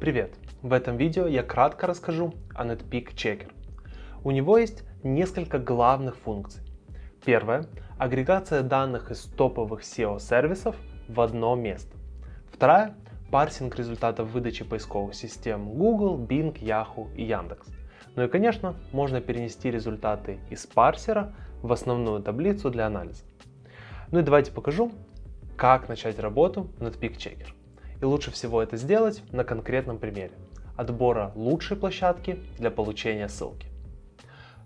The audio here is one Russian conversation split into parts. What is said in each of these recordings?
Привет! В этом видео я кратко расскажу о Netpeak Checker. У него есть несколько главных функций. Первое – агрегация данных из топовых SEO-сервисов в одно место. Вторая – парсинг результатов выдачи поисковых систем Google, Bing, Yahoo и Яндекс. Ну и конечно, можно перенести результаты из парсера в основную таблицу для анализа. Ну и давайте покажу, как начать работу над Checker. И лучше всего это сделать на конкретном примере отбора лучшей площадки для получения ссылки.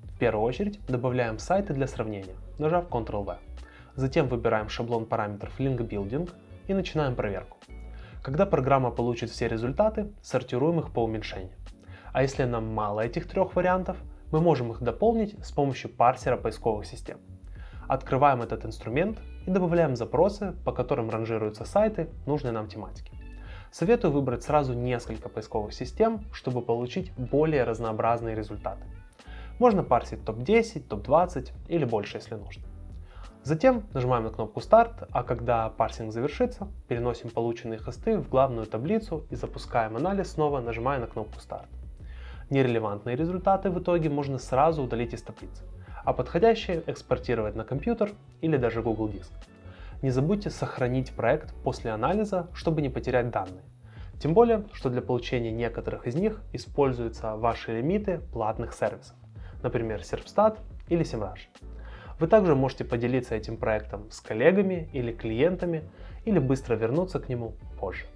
В первую очередь добавляем сайты для сравнения, нажав Ctrl-V. Затем выбираем шаблон параметров Link Building и начинаем проверку. Когда программа получит все результаты, сортируем их по уменьшению. А если нам мало этих трех вариантов, мы можем их дополнить с помощью парсера поисковых систем. Открываем этот инструмент и добавляем запросы, по которым ранжируются сайты нужной нам тематики. Советую выбрать сразу несколько поисковых систем, чтобы получить более разнообразные результаты. Можно парсить топ-10, топ-20 или больше, если нужно. Затем нажимаем на кнопку «Старт», а когда парсинг завершится, переносим полученные хосты в главную таблицу и запускаем анализ снова, нажимая на кнопку «Старт». Нерелевантные результаты в итоге можно сразу удалить из таблицы а подходящие экспортировать на компьютер или даже Google Диск. Не забудьте сохранить проект после анализа, чтобы не потерять данные. Тем более, что для получения некоторых из них используются ваши лимиты платных сервисов, например, Serpstat или SEMrush. Вы также можете поделиться этим проектом с коллегами или клиентами, или быстро вернуться к нему позже.